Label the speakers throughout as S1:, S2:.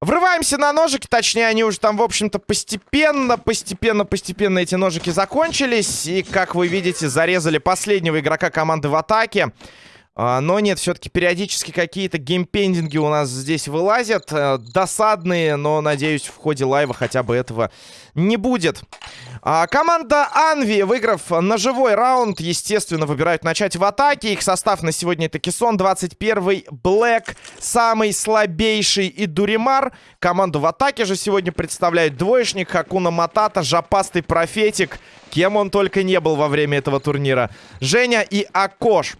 S1: Врываемся на ножики, точнее, они уже там, в общем-то, постепенно, постепенно, постепенно эти ножики закончились. И, как вы видите, зарезали последнего игрока команды в атаке. А, но нет, все-таки периодически какие-то геймпендинги у нас здесь вылазят. Э, досадные, но, надеюсь, в ходе лайва хотя бы этого не будет. А, команда Анви, выиграв ножевой раунд, естественно, выбирают начать в атаке. Их состав на сегодня это Кисон, 21-й, Блэк, самый слабейший и Дуримар. Команду в атаке же сегодня представляет двоечник, Хакуна Матата, Жопастый Профетик. Кем он только не был во время этого турнира. Женя и Акош.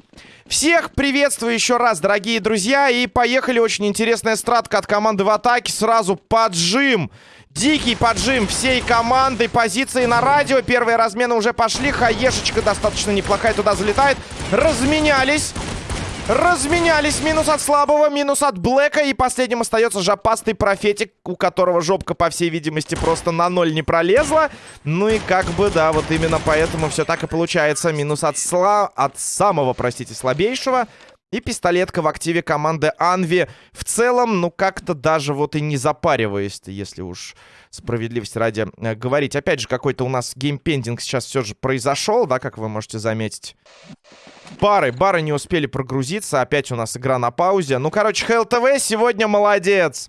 S1: Всех приветствую еще раз, дорогие друзья. И поехали. Очень интересная стратка от команды в атаке. Сразу поджим. Дикий поджим всей команды. Позиции на радио. Первые размены уже пошли. Хаешечка достаточно неплохая туда залетает. Разменялись. Разменялись. Минус от слабого, минус от Блэка. И последним остается жопастый профетик, у которого жопка, по всей видимости, просто на ноль не пролезла. Ну и как бы, да, вот именно поэтому все так и получается. Минус от, сла... от самого, простите, слабейшего. И пистолетка в активе команды Анви. В целом, ну как-то даже вот и не запариваясь если уж справедливости ради э, говорить. Опять же, какой-то у нас геймпендинг сейчас все же произошел, да, как вы можете заметить. Бары, бары не успели прогрузиться. Опять у нас игра на паузе. Ну, короче, ХЛТВ сегодня молодец.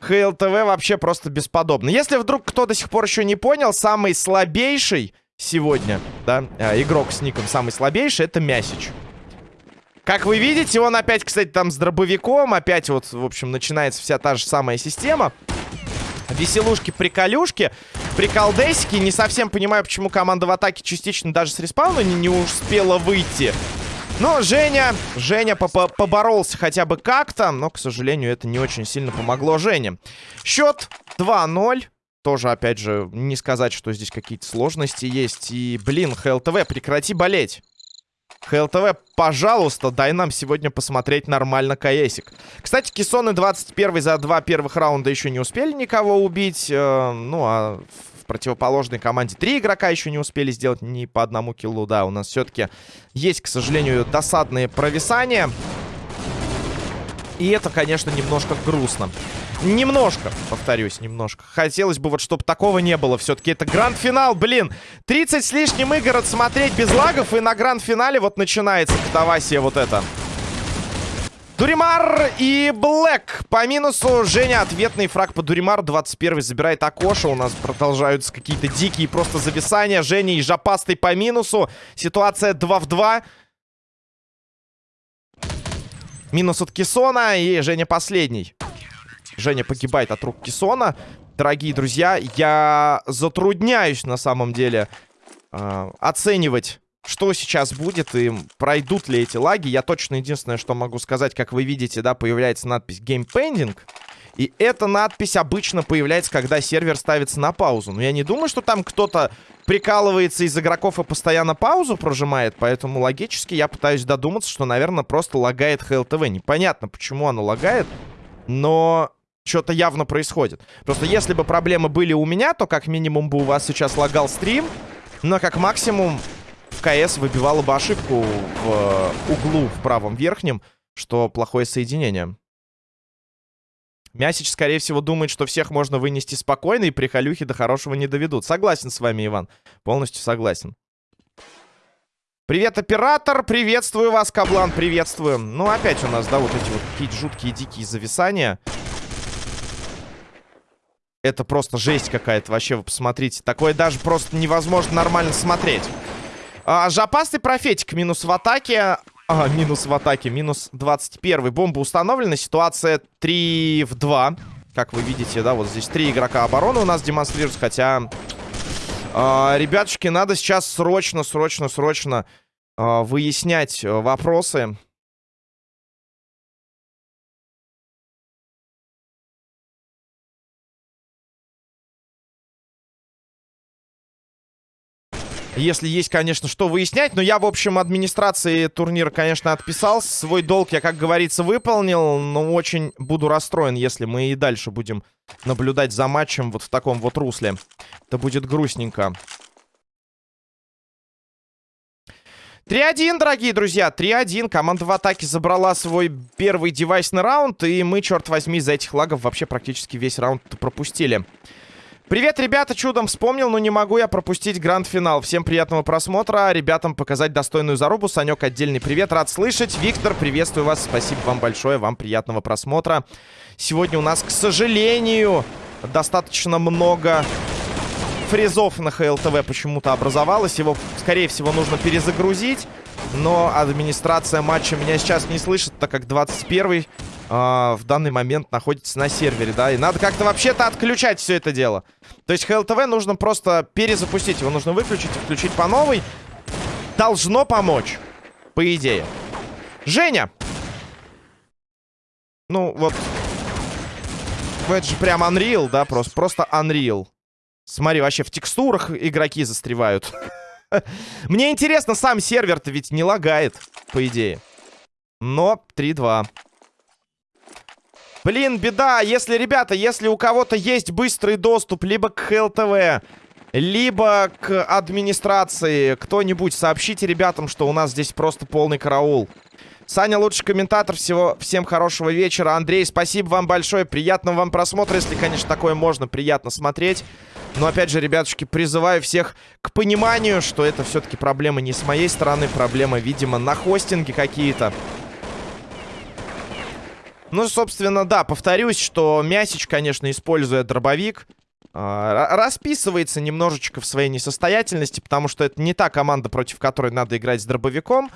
S1: ХЛТВ вообще просто бесподобно. Если вдруг кто до сих пор еще не понял, самый слабейший сегодня, да, э, игрок с ником самый слабейший, это Мясич. Как вы видите, он опять, кстати, там с дробовиком. Опять вот, в общем, начинается вся та же самая система. Веселушки-приколюшки. Приколдесики. Не совсем понимаю, почему команда в атаке частично даже с респауна не, не успела выйти. Но Женя, Женя по -по поборолся хотя бы как-то, но, к сожалению, это не очень сильно помогло Жене. Счет 2-0. Тоже, опять же, не сказать, что здесь какие-то сложности есть. И, блин, ХЛТВ, прекрати болеть. ХЛТВ, пожалуйста, дай нам сегодня посмотреть нормально КСик. Кстати, Кессоны 21 за два первых раунда еще не успели никого убить. Э, ну, а в противоположной команде три игрока еще не успели сделать ни по одному киллу. Да, у нас все-таки есть, к сожалению, досадные провисания. И это, конечно, немножко грустно. Немножко, повторюсь, немножко. Хотелось бы вот, чтобы такого не было. Все-таки это гранд-финал, блин. 30 с лишним игр отсмотреть без лагов. И на гранд-финале вот начинается катавасия вот это. Дуримар и Блэк по минусу. Женя, ответный фраг по Дуримару. 21 забирает Акоша. У нас продолжаются какие-то дикие просто зависания. Женя и Жопастый по минусу. Ситуация 2 в 2. Минус от Кисона и Женя последний. Женя погибает от рук Кисона. Дорогие друзья, я затрудняюсь на самом деле э, оценивать, что сейчас будет и пройдут ли эти лаги. Я точно единственное, что могу сказать, как вы видите, да, появляется надпись Game Pending. И эта надпись обычно появляется, когда сервер ставится на паузу. Но я не думаю, что там кто-то прикалывается из игроков и постоянно паузу прожимает. Поэтому логически я пытаюсь додуматься, что, наверное, просто лагает ХЛТВ. Непонятно, почему оно лагает. Но что-то явно происходит. Просто если бы проблемы были у меня, то как минимум бы у вас сейчас лагал стрим. Но как максимум в КС выбивало бы ошибку в э, углу в правом верхнем, что плохое соединение. Мясич, скорее всего, думает, что всех можно вынести спокойно, и прихолюхи до хорошего не доведут. Согласен с вами, Иван. Полностью согласен. Привет, оператор! Приветствую вас, Каблан, приветствую. Ну, опять у нас, да, вот эти вот какие-то жуткие дикие зависания. Это просто жесть какая-то. Вообще, вы посмотрите. Такое даже просто невозможно нормально смотреть. А, жопастый профетик. Минус в атаке. А, минус в атаке. Минус 21. Бомба установлена. Ситуация 3 в 2. Как вы видите, да, вот здесь три игрока обороны у нас демонстрируются. Хотя, э, ребятушки, надо сейчас срочно, срочно, срочно э, выяснять вопросы. Если есть, конечно, что выяснять. Но я, в общем, администрации турнира, конечно, отписал. Свой долг я, как говорится, выполнил. Но очень буду расстроен, если мы и дальше будем наблюдать за матчем вот в таком вот русле. Это будет грустненько. 3-1, дорогие друзья, 3-1. Команда в атаке забрала свой первый девайсный раунд, и мы, черт возьми, из-за этих лагов вообще практически весь раунд пропустили. Привет, ребята, чудом вспомнил, но не могу я пропустить гранд-финал. Всем приятного просмотра, ребятам показать достойную зарубу. Санек, отдельный привет, рад слышать. Виктор, приветствую вас, спасибо вам большое, вам приятного просмотра. Сегодня у нас, к сожалению, достаточно много фрезов на ХЛТВ почему-то образовалось. Его, скорее всего, нужно перезагрузить. Но администрация матча меня сейчас не слышит, так как 21 э, в данный момент находится на сервере, да. И надо как-то вообще-то отключать все это дело. То есть ХЛТВ нужно просто перезапустить. Его нужно выключить и включить по новой. Должно помочь, по идее. Женя! Ну, вот... Это же прям Unreal, да, просто, просто Unreal. Смотри, вообще в текстурах игроки застревают. Мне интересно, сам сервер-то ведь не лагает, по идее. Но 3-2. Блин, беда. Если, ребята, если у кого-то есть быстрый доступ либо к ХЛТВ, либо к администрации, кто-нибудь сообщите ребятам, что у нас здесь просто полный караул. Саня, лучший комментатор. Всего, всем хорошего вечера. Андрей, спасибо вам большое. Приятного вам просмотра, если, конечно, такое можно приятно смотреть. Но, опять же, ребятушки, призываю всех к пониманию, что это все-таки проблема не с моей стороны. Проблема, видимо, на хостинге какие-то. Ну, собственно, да, повторюсь, что Мясич, конечно, используя дробовик, э, расписывается немножечко в своей несостоятельности, потому что это не та команда, против которой надо играть с дробовиком.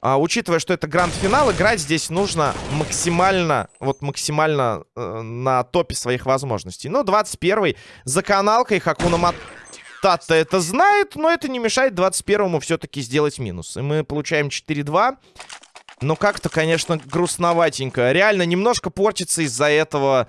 S1: А, учитывая, что это гранд-финал, играть здесь нужно максимально, вот максимально э, на топе своих возможностей. Ну, 21-й за каналкой Хакуна Матата это знает, но это не мешает 21-му все-таки сделать минус. И мы получаем 4-2. Но как-то, конечно, грустноватенько. Реально немножко портится из-за этого...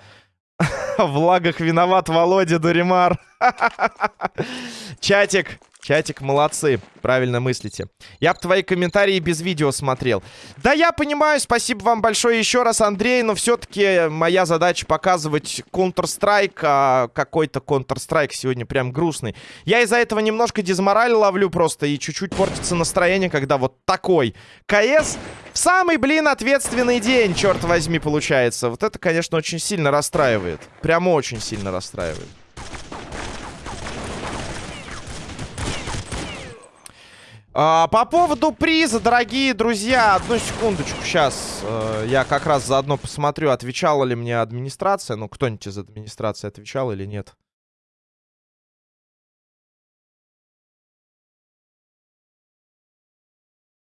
S1: В лагах виноват Володя Дуримар. Чатик, Чатик, молодцы. Правильно мыслите. Я бы твои комментарии без видео смотрел. Да, я понимаю. Спасибо вам большое еще раз, Андрей. Но все-таки моя задача показывать Counter-Strike. А какой-то Counter-Strike сегодня прям грустный. Я из-за этого немножко дизмораль ловлю просто. И чуть-чуть портится настроение, когда вот такой КС в самый, блин, ответственный день, черт возьми, получается. Вот это, конечно, очень сильно расстраивает. Прямо очень сильно расстраивает. А, по поводу приза, дорогие друзья, одну секундочку, сейчас э, я как раз заодно посмотрю, отвечала ли мне администрация. Ну, кто-нибудь из администрации отвечал или нет.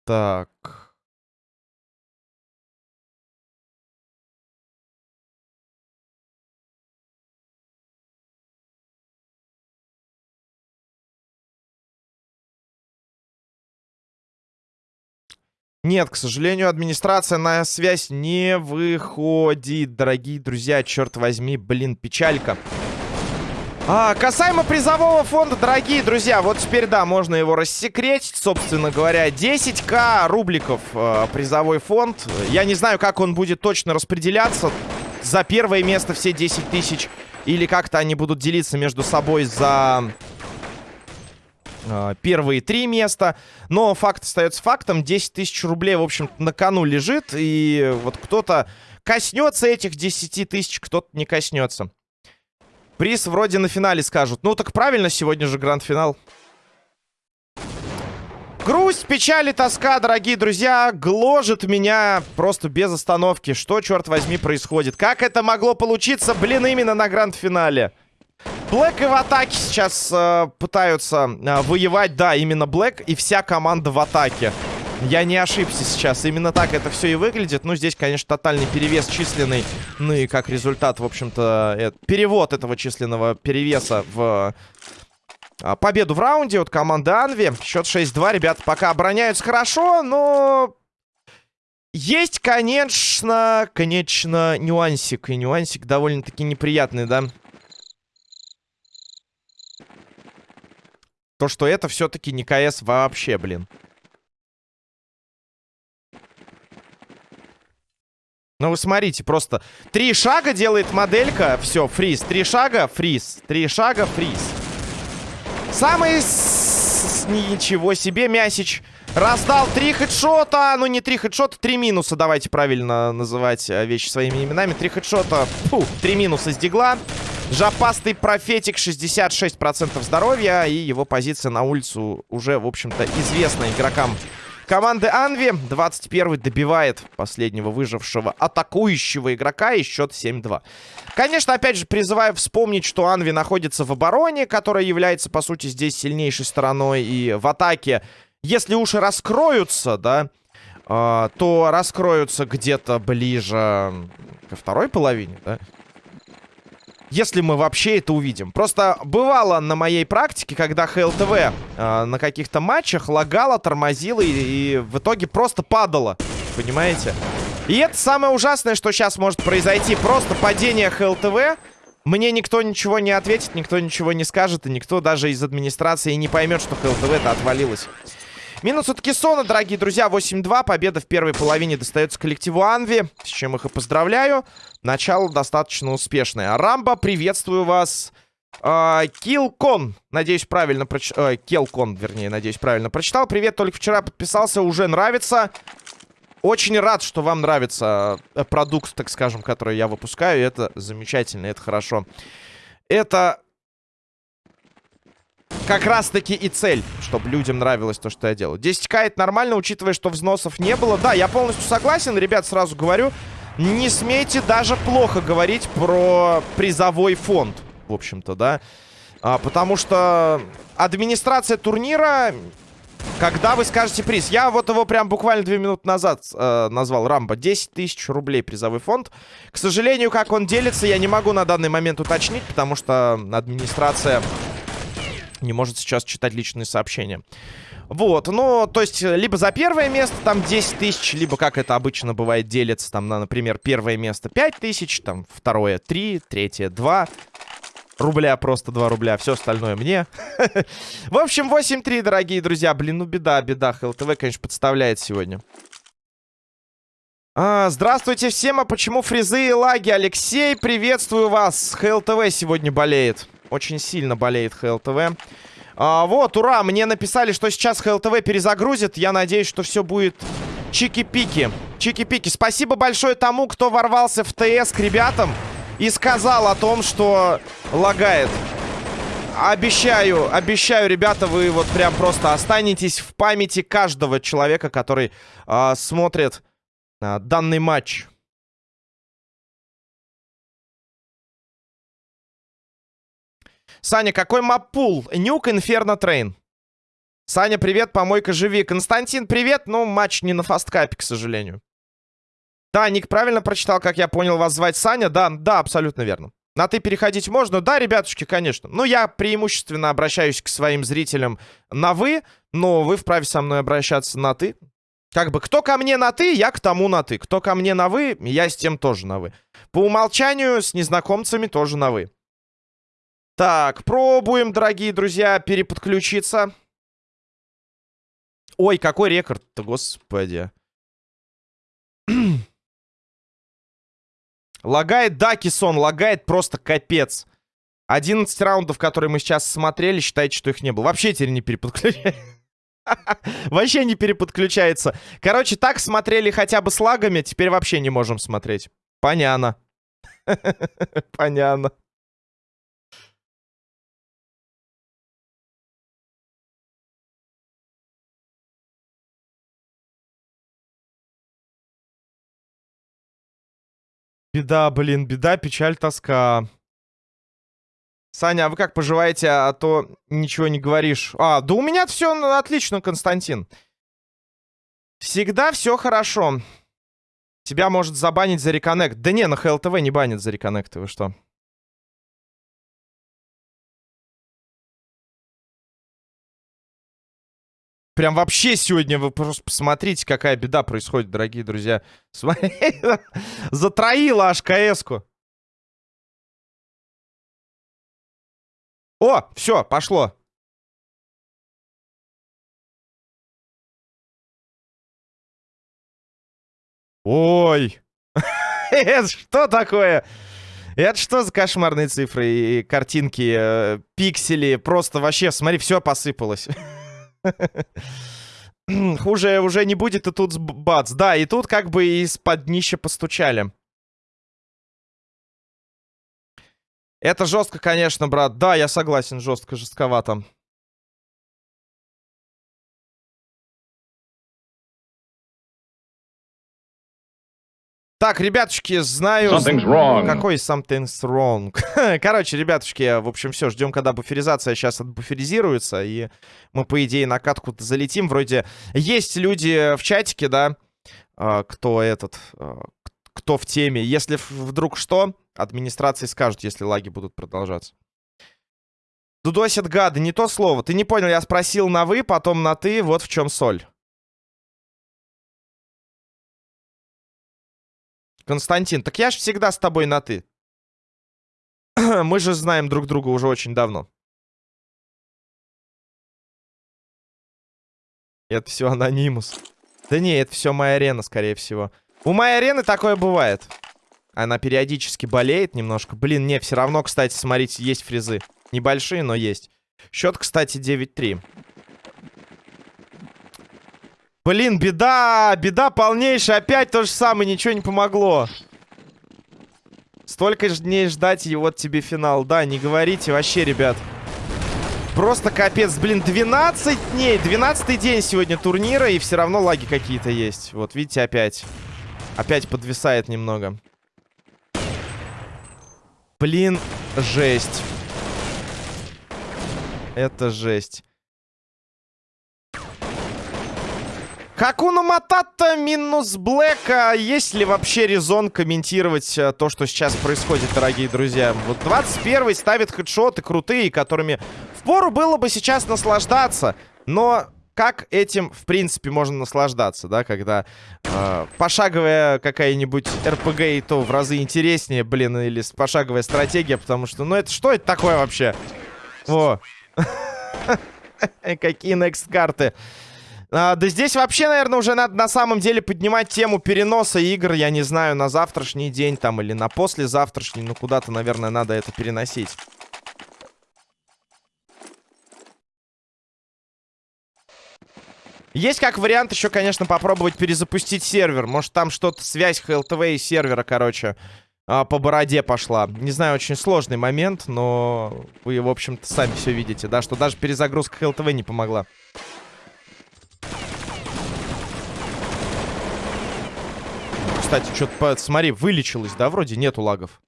S1: Так... Нет, к сожалению, администрация на связь не выходит, дорогие друзья. Черт возьми, блин, печалька. А, касаемо призового фонда, дорогие друзья, вот теперь, да, можно его рассекретить, собственно говоря. 10к рубликов э, призовой фонд. Я не знаю, как он будет точно распределяться. За первое место все 10 тысяч. Или как-то они будут делиться между собой за первые три места. Но факт остается фактом. 10 тысяч рублей, в общем на кону лежит. И вот кто-то коснется этих 10 тысяч, кто-то не коснется. Приз вроде на финале скажут. Ну так правильно, сегодня же гранд-финал. Грусть, печаль и тоска, дорогие друзья, гложет меня просто без остановки. Что, черт возьми, происходит? Как это могло получиться, блин, именно на гранд-финале? Блэк и в атаке сейчас э, пытаются э, воевать. Да, именно Блэк и вся команда в атаке. Я не ошибся сейчас. Именно так это все и выглядит. Ну, здесь, конечно, тотальный перевес численный. Ну и как результат, в общем-то, э, перевод этого численного перевеса в э, победу в раунде от команды Анви. Счет 6-2. Ребята пока обороняются хорошо, но... Есть, конечно, конечно, нюансик. И нюансик довольно-таки неприятный, да? То, что это все-таки не КС вообще, блин. Ну, вы смотрите, просто три шага делает моделька. Все, freeze. Три шага, freeze. Три шага, freeze. Самый nice, ничего себе, Мясич раздал три хедшота. Ну, не три хедшота, три минуса. Давайте правильно называть э, вещи своими именами. Три хедшота, фу, три минуса с Deagle 'а. Жопастый профетик, 66% здоровья. И его позиция на улицу уже, в общем-то, известна игрокам команды Анви. 21-й добивает последнего выжившего атакующего игрока и счет 7-2. Конечно, опять же, призываю вспомнить, что Анви находится в обороне, которая является, по сути, здесь сильнейшей стороной. И в атаке, если уши раскроются, да, э, то раскроются где-то ближе ко второй половине, да. Если мы вообще это увидим. Просто бывало на моей практике, когда ХЛТВ э, на каких-то матчах лагало, тормозило и, и в итоге просто падало. Понимаете? И это самое ужасное, что сейчас может произойти. Просто падение ХЛТВ. Мне никто ничего не ответит, никто ничего не скажет, и никто даже из администрации не поймет, что ХЛТВ-то отвалилось. Минус от Кессона, дорогие друзья, 8-2. Победа в первой половине достается коллективу Анви, с чем их и поздравляю. Начало достаточно успешное. Рамба, приветствую вас. А, Килкон, надеюсь, правильно прочитал. А, Келкон, вернее, надеюсь, правильно прочитал. Привет, только вчера подписался, уже нравится. Очень рад, что вам нравится э, продукт, так скажем, который я выпускаю. Это замечательно, это хорошо. Это как раз-таки и цель, чтобы людям нравилось то, что я делаю. 10к это нормально, учитывая, что взносов не было. Да, я полностью согласен, ребят, сразу говорю. Не смейте даже плохо говорить про призовой фонд, в общем-то, да. А, потому что администрация турнира, когда вы скажете приз, я вот его прям буквально две минуты назад э, назвал, Рамбо, 10 тысяч рублей призовой фонд. К сожалению, как он делится, я не могу на данный момент уточнить, потому что администрация не может сейчас читать личные сообщения. Вот, ну, то есть, либо за первое место там 10 тысяч, либо, как это обычно бывает, делится там на, например, первое место 5 тысяч, там, второе 3, третье 2 рубля, просто 2 рубля, все остальное мне. В общем, 8-3, дорогие друзья. Блин, ну беда, беда. ХЛТВ, конечно, подставляет сегодня. А, здравствуйте всем, а почему фризы и лаги? Алексей, приветствую вас. ХЛТВ сегодня болеет. Очень сильно болеет ХЛТВ. А, вот, ура, мне написали, что сейчас ХЛТВ перезагрузит. Я надеюсь, что все будет чики-пики. Чики-пики. Спасибо большое тому, кто ворвался в ТС к ребятам и сказал о том, что лагает. Обещаю, обещаю, ребята, вы вот прям просто останетесь в памяти каждого человека, который э, смотрит э, данный матч. Саня, какой map pool? Nuke, Inferno, Train. Саня, привет, помойка, живи. Константин, привет, но матч не на FASTCUP е, к сожалению. Да, Ник правильно прочитал, как я понял, вас звать Саня. Да, да, абсолютно верно. На ты переходить можно? Да, ребятушки, конечно. Ну, я преимущественно обращаюсь к своим зрителям на вы, но вы вправе со мной обращаться на ты. Как бы, кто ко мне на ты, я к тому на ты. Кто ко мне на вы, я с тем тоже на вы. По умолчанию с незнакомцами тоже на вы. Так, пробуем, дорогие друзья, переподключиться. Ой, какой рекорд-то, господи. лагает, да, Кисон, лагает просто капец. 11 раундов, которые мы сейчас смотрели, считайте, что их не было. Вообще теперь не переподключается. Вообще не переподключается. Короче, так смотрели хотя бы с лагами, теперь вообще не можем смотреть. Понятно. Понятно. Беда, блин, беда, печаль, тоска. Саня, а вы как поживаете, а то ничего не говоришь? А, да у меня все отлично, Константин. Всегда все хорошо. Тебя может забанить за реконнект. Да не, на ХЛТВ не банят за реконнекты, вы что? Прям вообще сегодня вы просто посмотрите, какая беда происходит, дорогие друзья. Затроила аж КС-ку. О, все, пошло. Ой. Это что такое? Это что за кошмарные цифры и картинки, э, пиксели? Просто вообще, смотри, все посыпалось. Хуже уже не будет, и тут бац. Да, и тут как бы из-под днища постучали. Это жестко, конечно, брат. Да, я согласен, жестко, жестковато. Так, ребятушки, знаю...
S2: Something's wrong.
S1: Какой something's wrong? Короче, ребятушки, в общем, все, ждем, когда буферизация сейчас отбуферизируется, и мы, по идее, на катку-то залетим. Вроде есть люди в чатике, да, а, кто этот, а, кто в теме. Если вдруг что, администрации скажут, если лаги будут продолжаться. Дудосят гады, не то слово. Ты не понял, я спросил на вы, потом на ты, вот в чем соль. Константин, так я же всегда с тобой на «ты». Мы же знаем друг друга уже очень давно. Это все анонимус. Да не, это все моя арена, скорее всего. У моей арены такое бывает. Она периодически болеет немножко. Блин, не, все равно, кстати, смотрите, есть фрезы. Небольшие, но есть. Счет, кстати, 9-3. Блин, беда, беда полнейшая. Опять то же самое, ничего не помогло. Столько же дней ждать, и вот тебе финал. Да, не говорите вообще, ребят. Просто капец. Блин, 12 дней. 12 день сегодня турнира, и все равно лаги какие-то есть. Вот, видите, опять. Опять подвисает немного. Блин, жесть. Это жесть. Хакуна Матата минус Блэка. Есть ли вообще резон комментировать э, то, что сейчас происходит, дорогие друзья? Вот 21 ставит хедшоты крутые, которыми впору было бы сейчас наслаждаться. Но как этим, в принципе, можно наслаждаться, да? Когда э, пошаговая какая-нибудь РПГ и то в разы интереснее, блин, или пошаговая стратегия, потому что, ну это что это такое вообще? Во. Какие next карты? А, да здесь вообще, наверное, уже надо на самом деле поднимать тему переноса игр, я не знаю, на завтрашний день там или на послезавтрашний. Ну, куда-то, наверное, надо это переносить. Есть как вариант еще, конечно, попробовать перезапустить сервер. Может, там что-то, связь HLTV и сервера, короче, а, по бороде пошла. Не знаю, очень сложный момент, но вы, в общем-то, сами все видите, да, что даже перезагрузка HLTV не помогла. Кстати, что-то, смотри, вылечилось, да, вроде нету лагов.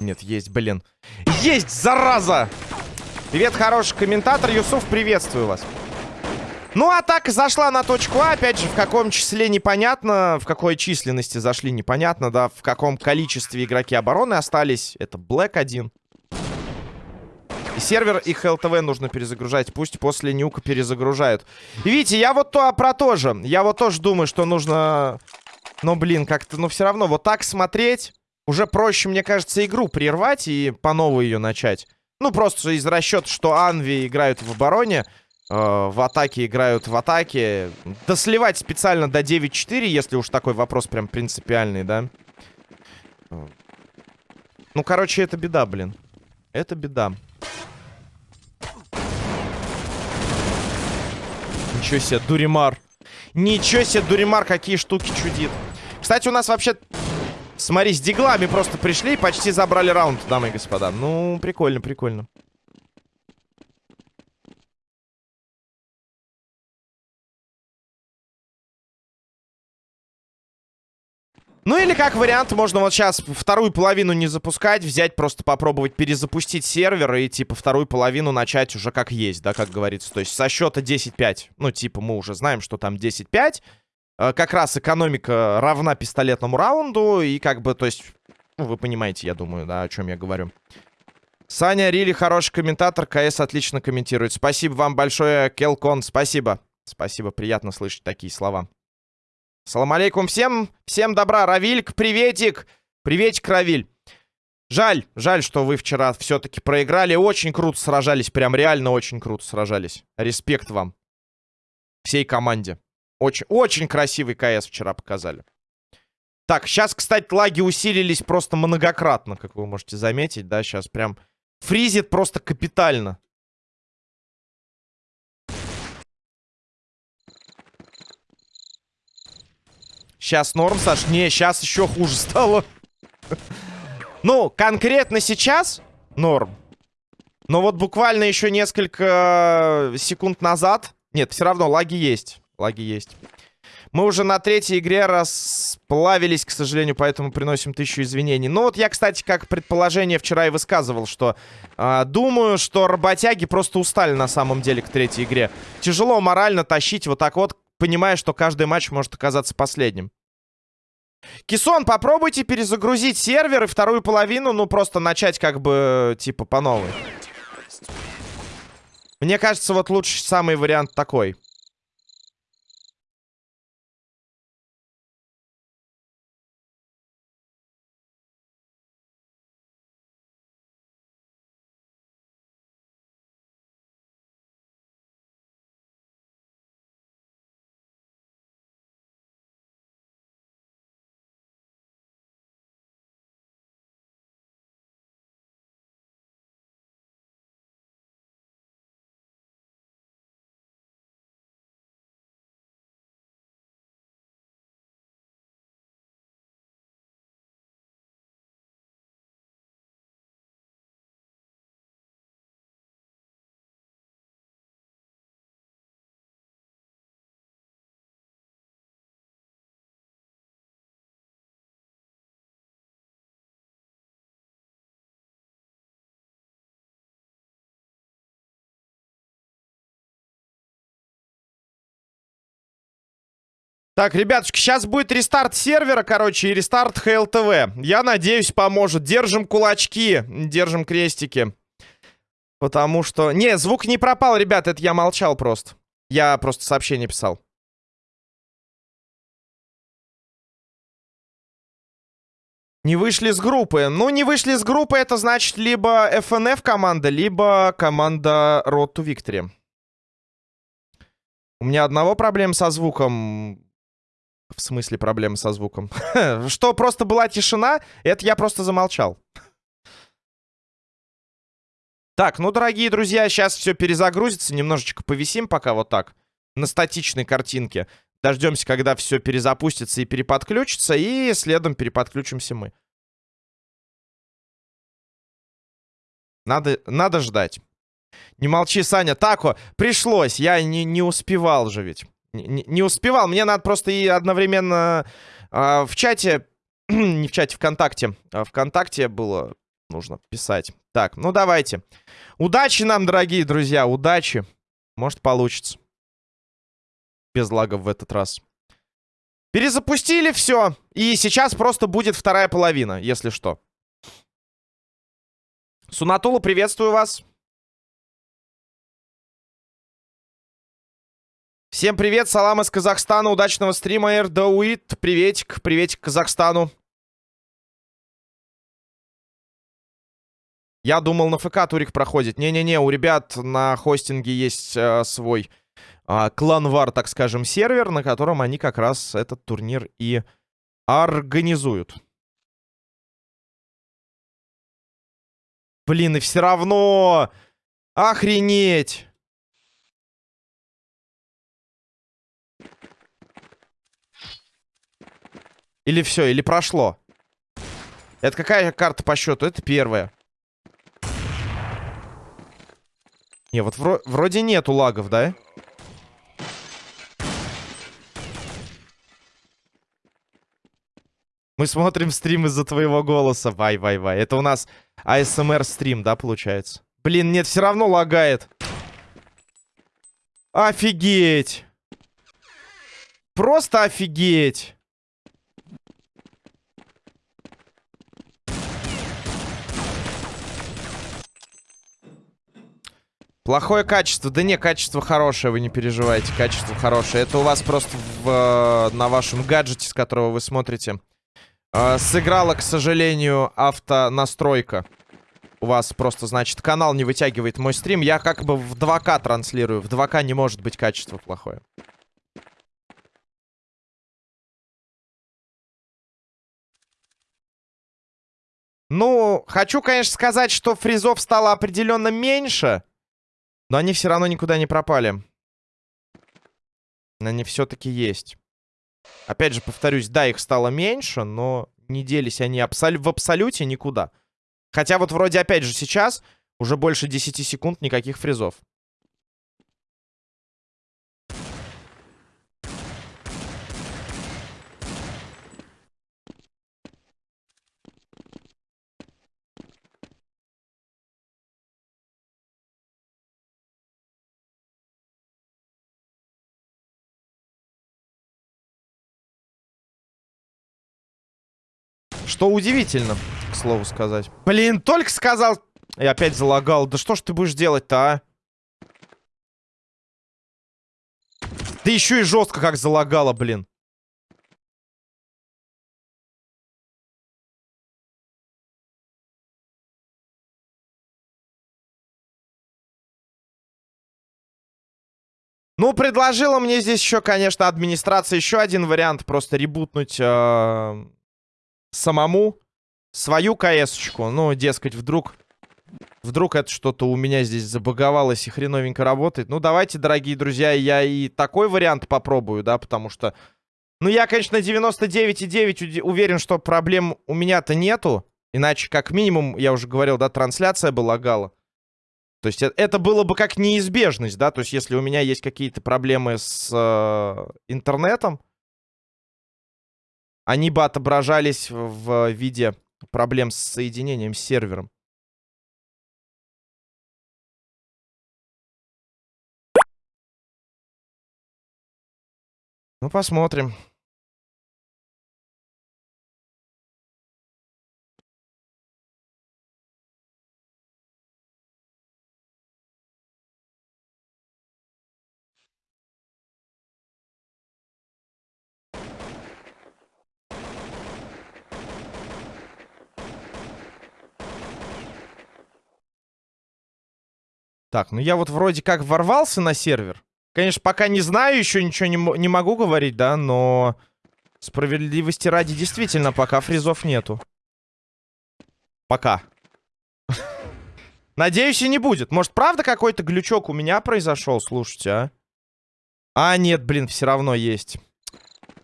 S1: Нет, есть, блин. Есть, зараза! Привет, хороший комментатор. Юсуф, приветствую вас. Ну, атака зашла на точку А. Опять же, в каком числе непонятно. В какой численности зашли непонятно, да. В каком количестве игроки обороны остались. Это Black 1. И сервер и ХЛТВ нужно перезагружать. Пусть после нюка перезагружают. Видите, я вот то, про то же. Я вот тоже думаю, что нужно... Но, блин, как-то, ну, все равно вот так смотреть... Уже проще, мне кажется, игру прервать и по новой ее начать. Ну, просто из расчета, что Анви играют в обороне, э, в атаке играют в атаке. Да сливать специально до 9-4, если уж такой вопрос прям принципиальный, да? Ну, короче, это беда, блин. Это беда. Ничего себе, Дуримар. Ничего себе, Дуримар, какие штуки чудит. Кстати, у нас вообще... Смотри, с диглами просто пришли и почти забрали раунд, дамы и господа. Ну, прикольно, прикольно. Ну или как вариант, можно вот сейчас вторую половину не запускать, взять, просто попробовать перезапустить сервер и типа вторую половину начать уже как есть, да, как говорится. То есть со счета 10-5. Ну типа мы уже знаем, что там 10-5. Э, как раз экономика равна пистолетному раунду и как бы, то есть, ну, вы понимаете, я думаю, да, о чем я говорю. Саня Рили хороший комментатор, КС отлично комментирует. Спасибо вам большое, Келкон, спасибо. Спасибо, приятно слышать такие слова. Салам алейкум всем. Всем добра. Равильк, приветик. Приветик, Равиль. Жаль, жаль, что вы вчера все-таки проиграли. Очень круто сражались. Прям реально очень круто сражались. Респект вам. Всей команде. Очень, очень красивый КС вчера показали. Так, сейчас, кстати, лаги усилились просто многократно, как вы можете заметить, да, сейчас прям фризит просто капитально. Сейчас норм, Саш. Не, сейчас еще хуже стало. Ну, конкретно сейчас норм. Но вот буквально еще несколько секунд назад... Нет, все равно лаги есть. Лаги есть. Мы уже на третьей игре расплавились, к сожалению, поэтому приносим тысячу извинений. Ну вот я, кстати, как предположение вчера и высказывал, что э, думаю, что работяги просто устали на самом деле к третьей игре. Тяжело морально тащить вот так вот, понимая, что каждый матч может оказаться последним. Кисон, попробуйте перезагрузить сервер и вторую половину, ну, просто начать как бы, типа, по новой. Мне кажется, вот лучший самый вариант такой. Так, ребятушки, сейчас будет рестарт сервера, короче, и рестарт ХЛТВ. Я надеюсь, поможет. Держим кулачки, держим крестики. Потому что... Не, звук не пропал, ребят, это я молчал просто. Я просто сообщение писал. Не вышли с группы. Ну, не вышли с группы, это значит либо FNF команда, либо команда Road to Victory. У меня одного проблем со звуком в смысле проблемы со звуком? Что просто была тишина, это я просто замолчал. Так, ну, дорогие друзья, сейчас все перезагрузится. Немножечко повисим пока вот так. На статичной картинке. Дождемся, когда все перезапустится и переподключится. И следом переподключимся мы. Надо, надо ждать. Не молчи, Саня. Тако, пришлось. Я не, не успевал же ведь. Не, не успевал. Мне надо просто и одновременно э, в чате... не в чате, ВКонтакте. А ВКонтакте было нужно писать. Так, ну давайте. Удачи нам, дорогие друзья, удачи. Может, получится. Без лагов в этот раз. Перезапустили все. И сейчас просто будет вторая половина, если что. Сунатула, приветствую вас. Всем привет, салам из Казахстана, удачного стрима, Эрдауит, приветик, приветик Казахстану. Я думал, на ФК турик проходит. Не-не-не, у ребят на хостинге есть э, свой э, кланвар, так скажем, сервер, на котором они как раз этот турнир и организуют. Блин, и все равно... Охренеть! Или все, или прошло? Это какая карта по счету? Это первая. Не, вот вро вроде нету лагов, да? Мы смотрим стрим из-за твоего голоса. Вай-вай-вай. Это у нас ASMR стрим, да, получается? Блин, нет, все равно лагает. Офигеть. Просто офигеть. Плохое качество. Да не, качество хорошее, вы не переживайте. Качество хорошее. Это у вас просто в, на вашем гаджете, с которого вы смотрите. Э, сыграла, к сожалению, автонастройка. У вас просто, значит, канал не вытягивает мой стрим. Я как бы в 2К транслирую. В 2К не может быть качество плохое. Ну, хочу, конечно, сказать, что фризов стало определенно меньше. Но они все равно никуда не пропали. Они все-таки есть. Опять же, повторюсь, да, их стало меньше, но не делись они абсол в абсолюте никуда. Хотя вот вроде, опять же, сейчас уже больше 10 секунд никаких фризов. Что удивительно, к слову сказать. Блин, только сказал... И опять залагал. Да что ж ты будешь делать-то, а? Да еще и жестко как залагало, блин. Ну, предложила мне здесь еще, конечно, администрация еще один вариант. Просто ребутнуть э, самому свою КС-очку. Ну, дескать, вдруг... Вдруг это что-то у меня здесь забаговалось и хреновенько работает. Ну, давайте, дорогие друзья, я и такой вариант попробую, да, потому что... Ну, я, конечно, 99,9 уверен, что проблем у меня-то нету. Иначе, как минимум, я уже говорил, да, трансляция бы лагала. То есть э, это было бы как неизбежность, да, то есть если у меня есть какие-то проблемы с э, интернетом, они бы отображались в виде проблем с соединением с сервером. Ну, посмотрим. Так, ну я вот вроде как ворвался на сервер. Конечно, пока не знаю, еще ничего не, не могу говорить, да, но... Справедливости ради, действительно, пока фризов нету. Пока. Надеюсь, и не будет. Может, правда какой-то глючок у меня произошел? Слушайте, а? А, нет, блин, все равно есть.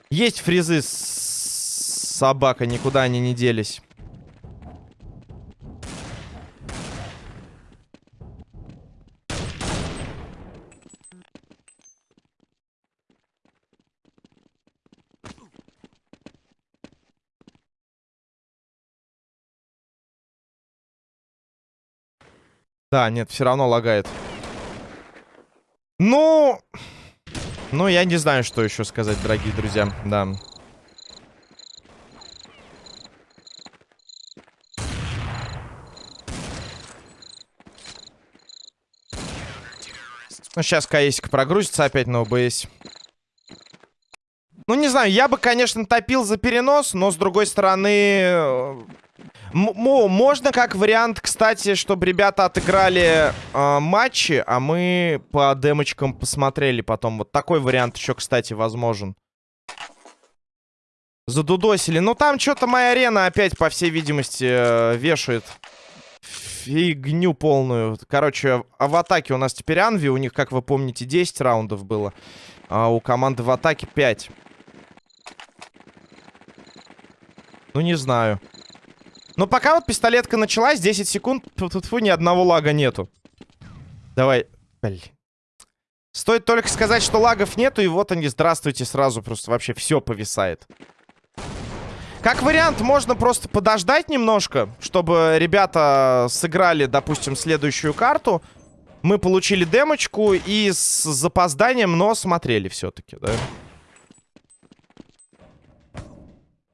S1: Есть фризы, собака, никуда они не делись. Да, нет, все равно лагает. Ну... Ну, я не знаю, что еще сказать, дорогие друзья. Да. Ну, сейчас КСик прогрузится опять на ОБС. Ну, не знаю, я бы, конечно, топил за перенос, но, с другой стороны, можно как вариант, кстати, чтобы ребята отыграли э, матчи, а мы по демочкам посмотрели потом. Вот такой вариант еще, кстати, возможен. Задудосили. Ну, там что-то моя арена опять, по всей видимости, э, вешает фигню полную. Короче, в атаке у нас теперь Анви. У них, как вы помните, 10 раундов было. А у команды в атаке 5. Ну, не знаю. Но пока вот пистолетка началась, 10 секунд, тут ни одного лага нету. Давай. Блин. Стоит только сказать, что лагов нету, и вот они, здравствуйте, сразу просто вообще все повисает. Как вариант, можно просто подождать немножко, чтобы ребята сыграли, допустим, следующую карту. Мы получили демочку и с запозданием, но смотрели все-таки, да?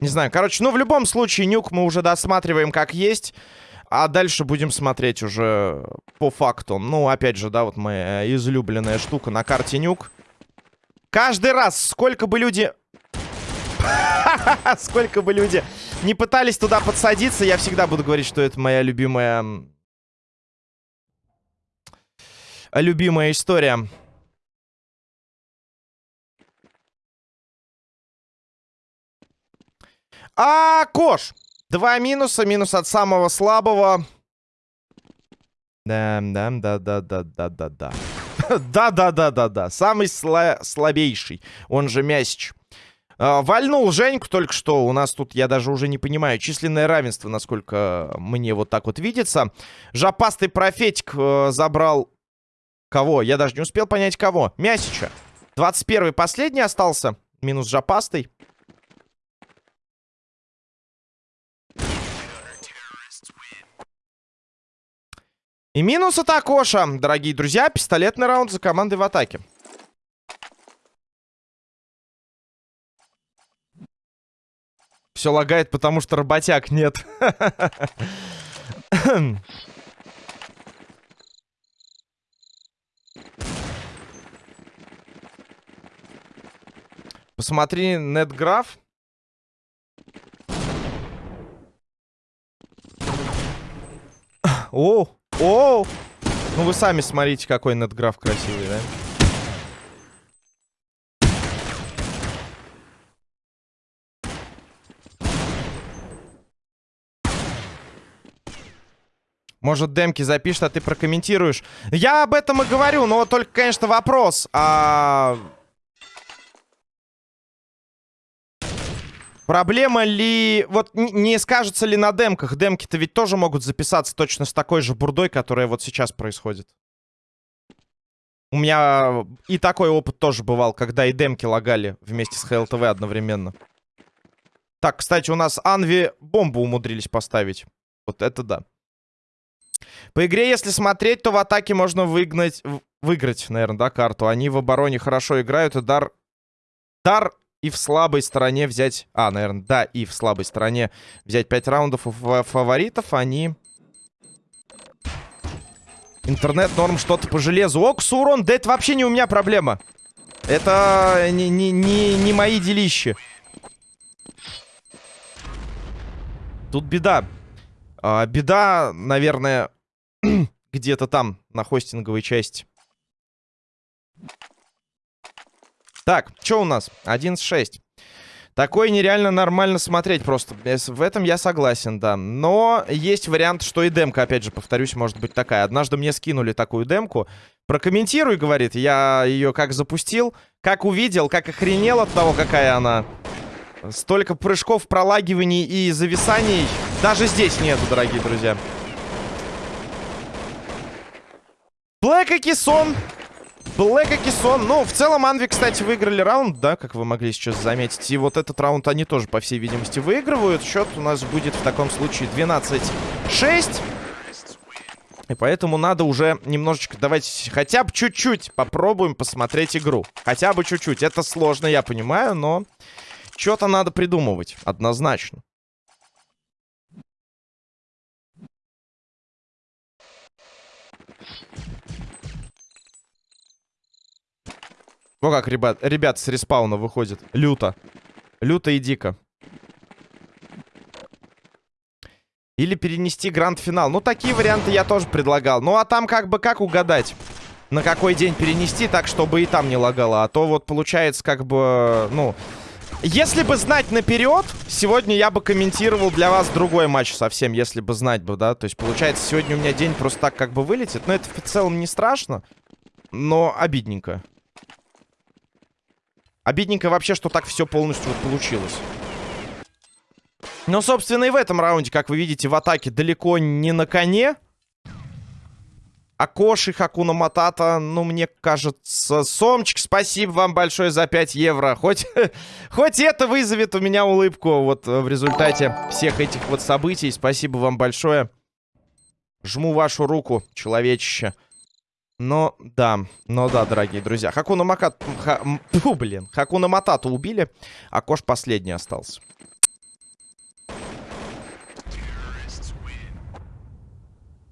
S1: Не знаю, короче, ну в любом случае нюк мы уже досматриваем как есть. А дальше будем смотреть уже по факту. Ну, опять же, да, вот моя излюбленная штука на карте нюк. Каждый раз, сколько бы люди... Сколько бы люди не пытались туда подсадиться, я всегда буду говорить, что это моя любимая... Любимая история. А, Кош! Два минуса. Минус от самого слабого. Да, да, да, да, да, да, да, да. Да-да-да-да-да. Самый сла слабейший. Он же Мясич. А, вальнул Женьку только что. У нас тут, я даже уже не понимаю, численное равенство, насколько мне вот так вот видится. Жопастый профетик э, забрал... Кого? Я даже не успел понять, кого. Мясича. 21 последний остался. Минус жопастый. И минус от Акоша, дорогие друзья. Пистолетный раунд за командой в атаке. Все лагает, потому что работяг нет. Посмотри нетграф. О, о! Ну вы сами смотрите, какой нетграф красивый, да? Может, демки запишет, а ты прокомментируешь. Я об этом и говорю, но только, конечно, вопрос. А... Проблема ли... Вот не скажется ли на демках? Демки-то ведь тоже могут записаться точно с такой же бурдой, которая вот сейчас происходит. У меня и такой опыт тоже бывал, когда и демки лагали вместе с ХЛТВ одновременно. Так, кстати, у нас Анви бомбу умудрились поставить. Вот это да. По игре, если смотреть, то в атаке можно выгнать... Выиграть, наверное, да, карту. Они в обороне хорошо играют, и дар... Дар и в слабой стороне взять... А, наверное, да, и в слабой стороне взять 5 раундов у фаворитов. Они... Интернет норм что-то по железу. Окс, урон, да это вообще не у меня проблема. Это не, не, не, не мои делища. Тут беда. А, беда, наверное, где-то там, на хостинговой части. Так, что у нас? 11.6. Такое нереально нормально смотреть просто. В этом я согласен, да. Но есть вариант, что и демка, опять же, повторюсь, может быть такая. Однажды мне скинули такую демку. Прокомментируй, говорит. Я ее как запустил, как увидел, как охренел от того, какая она. Столько прыжков, пролагиваний и зависаний. Даже здесь нету, дорогие друзья. Блэк и Кисон Блэк и Кисон. Ну, в целом, Анви, кстати, выиграли раунд, да, как вы могли сейчас заметить. И вот этот раунд они тоже, по всей видимости, выигрывают. Счет у нас будет в таком случае 12-6. И поэтому надо уже немножечко, давайте хотя бы чуть-чуть попробуем посмотреть игру. Хотя бы чуть-чуть. Это сложно, я понимаю, но что-то надо придумывать, однозначно. Ну как, ребят, ребят с респауна выходит. Люто. Люто и дико. Или перенести гранд-финал. Ну, такие варианты я тоже предлагал. Ну, а там как бы как угадать? На какой день перенести так, чтобы и там не лагало. А то вот получается как бы, ну... Если бы знать наперед, сегодня я бы комментировал для вас другой матч совсем, если бы знать бы, да. То есть, получается, сегодня у меня день просто так как бы вылетит. Но это в целом не страшно, но обидненько. Обидненько вообще, что так все полностью вот получилось. Но, собственно, и в этом раунде, как вы видите, в атаке далеко не на коне. Акоши, Хакуна Матата, ну, мне кажется... Сомчик, спасибо вам большое за 5 евро. Хоть, хоть это вызовет у меня улыбку вот в результате всех этих вот событий. Спасибо вам большое. Жму вашу руку, человечище. Но, да, но да, дорогие друзья. Хакуна Макат... Ха... Фу, блин. Хакуна Матату убили, а Кош последний остался.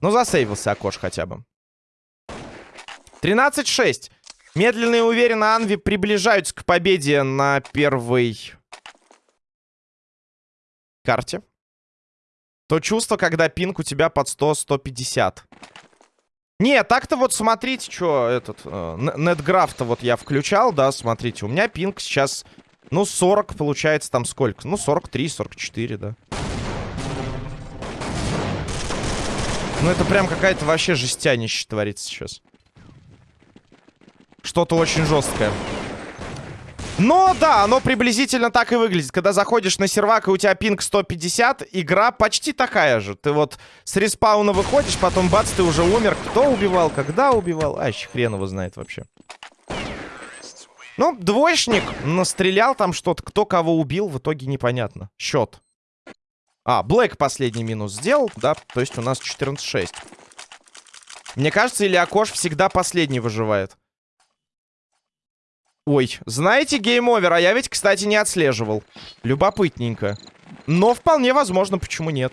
S1: Ну, засейвился Акош хотя бы. 13-6. Медленно и уверенно Анви приближаются к победе на первой карте. То чувство, когда пинг у тебя под 100-150. Не, так-то вот смотрите, что этот... Э, Нетграф-то вот я включал, да, смотрите. У меня пинг сейчас, ну, 40 получается там сколько? Ну, 43, 44, да. Ну, это прям какая-то вообще жестянище творится сейчас. Что-то очень жесткое. Но да, оно приблизительно так и выглядит. Когда заходишь на сервак и у тебя пинг 150, игра почти такая же. Ты вот с респауна выходишь, потом бац, ты уже умер. Кто убивал, когда убивал? А, еще хрен его знает вообще. Ну, двоечник настрелял там что-то. Кто кого убил, в итоге непонятно. Счет. А, Блэк последний минус сделал, да? То есть у нас 14-6. Мне кажется, или Акош всегда последний выживает. Ой, знаете, game over, а я ведь, кстати, не отслеживал. Любопытненько. Но вполне возможно, почему нет.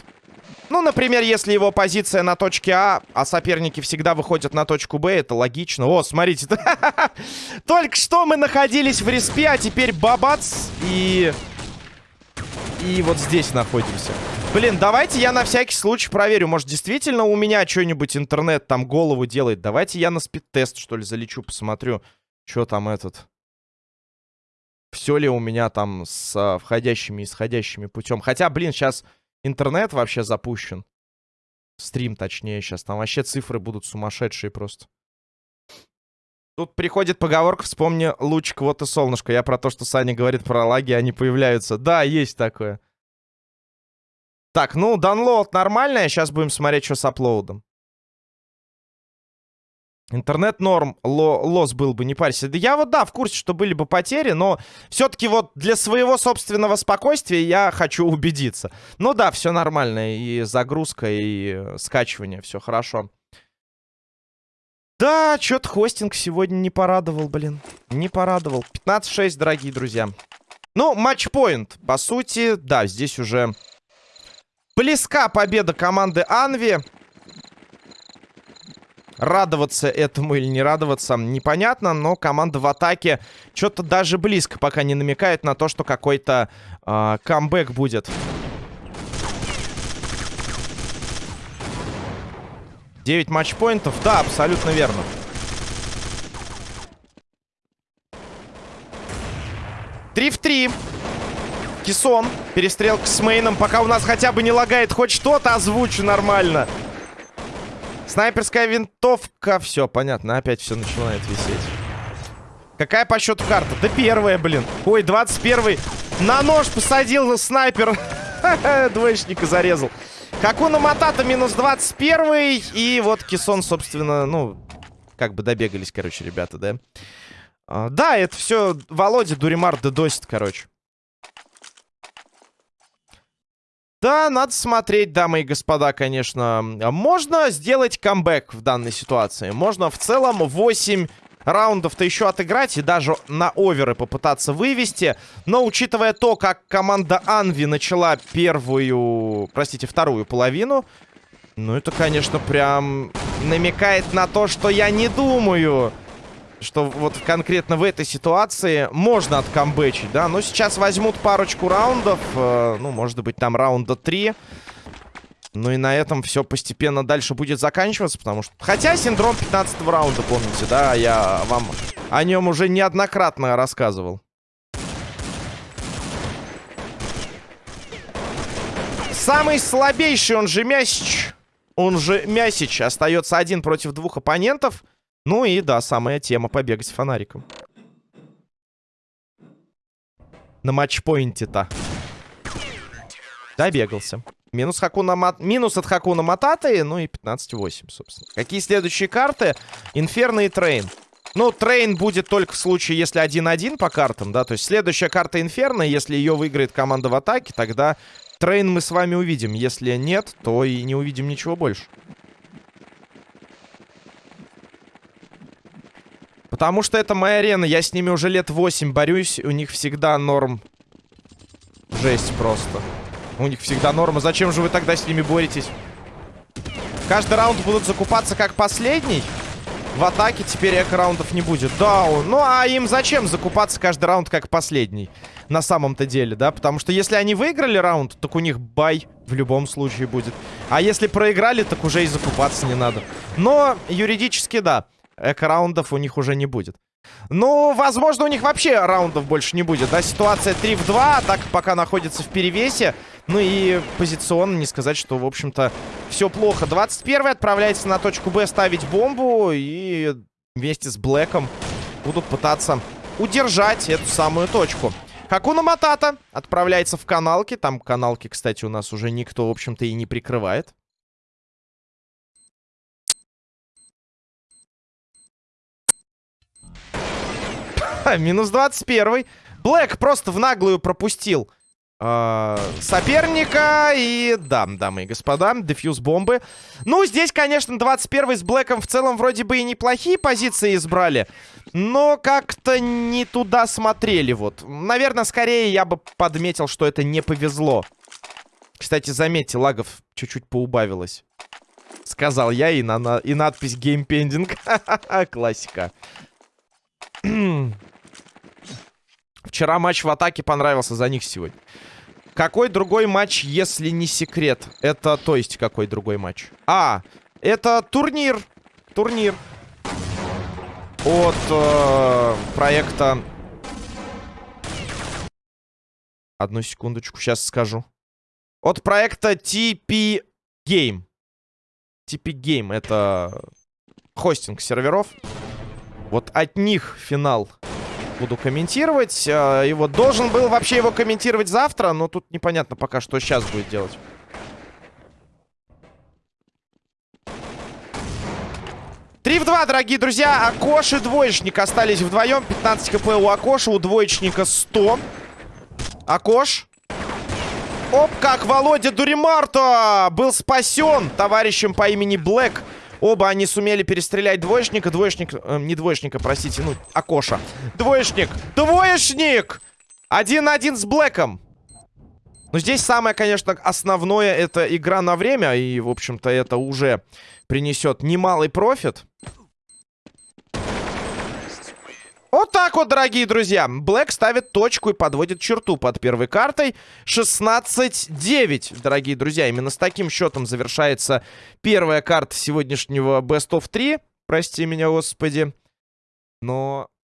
S1: Ну, например, если его позиция на точке А, а соперники всегда выходят на точку Б, это логично. О, смотрите. Только что мы находились в респе, а теперь бабац и... И вот здесь находимся. Блин, давайте я на всякий случай проверю. Может, действительно у меня что-нибудь интернет там голову делает. Давайте я на Speedtest, что ли, залечу, посмотрю, что там этот... Все ли у меня там с входящими и исходящими путем. Хотя, блин, сейчас интернет вообще запущен. Стрим, точнее, сейчас. Там вообще цифры будут сумасшедшие просто. Тут приходит поговорка, вспомни лучик, вот и солнышко. Я про то, что Саня говорит про лаги, они появляются. Да, есть такое. Так, ну, download нормальная. Сейчас будем смотреть, что с аплоудом. Интернет норм, ло, лос был бы, не парься. Да я вот, да, в курсе, что были бы потери, но все-таки вот для своего собственного спокойствия я хочу убедиться. Ну да, все нормально, и загрузка, и скачивание, все хорошо. Да, что-то хостинг сегодня не порадовал, блин. Не порадовал. 15-6, дорогие друзья. Ну, матчпоинт. По сути, да, здесь уже близка победа команды Анви. Радоваться этому или не радоваться, непонятно, но команда в атаке что-то даже близко пока не намекает на то, что какой-то э, камбэк будет. 9 матчпоинтов, да, абсолютно верно. Три в три. Кисон. Перестрелка с мейном. Пока у нас хотя бы не лагает хоть что-то, озвучу нормально. Снайперская винтовка. Все, понятно. Опять все начинает висеть. Какая по счету карта? Да первая, блин. Ой, 21 На нож посадил снайпер. Двоечника зарезал. Хакуна Матата минус 21 И вот Кисон, собственно, ну... Как бы добегались, короче, ребята, да? А, да, это все Володя Дуримар дедосит, короче. Да, надо смотреть, дамы и господа, конечно. Можно сделать камбэк в данной ситуации. Можно в целом 8 раундов-то еще отыграть и даже на оверы попытаться вывести. Но учитывая то, как команда Анви начала первую, простите, вторую половину, ну это, конечно, прям намекает на то, что я не думаю что вот конкретно в этой ситуации можно откамбэчить, да. Но сейчас возьмут парочку раундов, э, ну, может быть, там раунда 3. Ну и на этом все постепенно дальше будет заканчиваться, потому что... Хотя синдром 15 раунда, помните, да, я вам о нем уже неоднократно рассказывал. Самый слабейший, он же Мясич, он же Мясич, остается один против двух оппонентов. Ну и да, самая тема побегать фонариком. На match point е-то. Добегался. Минус, Хакуна Мат... Минус от Хакуна Мататы, ну и 15-8, собственно. Какие следующие карты? Инферно и Train. Ну, Train будет только в случае, если 1-1 по картам, да. То есть следующая карта Инферно, если ее выиграет команда в атаке, тогда Train мы с вами увидим. Если нет, то и не увидим ничего больше. Потому что это моя арена. Я с ними уже лет 8 борюсь. У них всегда норм. Жесть просто. У них всегда норма. Зачем же вы тогда с ними боретесь? Каждый раунд будут закупаться как последний. В атаке теперь эко-раундов не будет. Да, ну а им зачем закупаться каждый раунд как последний? На самом-то деле, да? Потому что если они выиграли раунд, так у них бай в любом случае будет. А если проиграли, так уже и закупаться не надо. Но юридически, да эко-раундов у них уже не будет. Ну, возможно, у них вообще раундов больше не будет, да? Ситуация 3 в 2, так пока находится в перевесе. Ну и позиционно не сказать, что, в общем-то, все плохо. 21 отправляется на точку Б ставить бомбу и вместе с Блэком будут пытаться удержать эту самую точку. Хакуна Матата отправляется в каналки. Там каналки, кстати, у нас уже никто, в общем-то, и не прикрывает. Минус 21. Блэк просто в наглую пропустил э, соперника. И да, дамы и господа, дефьюз бомбы. Ну, здесь, конечно, 21 с Блэком в целом вроде бы и неплохие позиции избрали. Но как-то не туда смотрели вот. Наверное, скорее я бы подметил, что это не повезло. Кстати, заметьте, лагов чуть-чуть поубавилось. Сказал я, и, на, и надпись геймпендинг. Классика. Вчера матч в атаке понравился, за них сегодня. Какой другой матч, если не секрет? Это, то есть, какой другой матч? А, это турнир. Турнир. От э, проекта... Одну секундочку, сейчас скажу. От проекта TP Game. TP Game, это хостинг серверов. Вот от них финал буду комментировать. А, и вот должен был вообще его комментировать завтра, но тут непонятно пока, что сейчас будет делать. Три в два, дорогие друзья. Акош и двоечник остались вдвоем. 15 хп у Акоша, у двоечника 100. Акош. Оп, как Володя Дуримарто был спасен товарищем по имени Блэк. Оба они сумели перестрелять двоечника. Двоечник... Э, не двоечника, простите. Ну, Акоша. Двоечник! Двоечник! Один на один с Блэком. Но здесь самое, конечно, основное это игра на время. И, в общем-то, это уже принесет немалый профит. Вот так вот, дорогие друзья. Блэк ставит точку и подводит черту под первой картой. 16-9, дорогие друзья. Именно с таким счетом завершается первая карта сегодняшнего Best of 3. Прости меня, господи. Но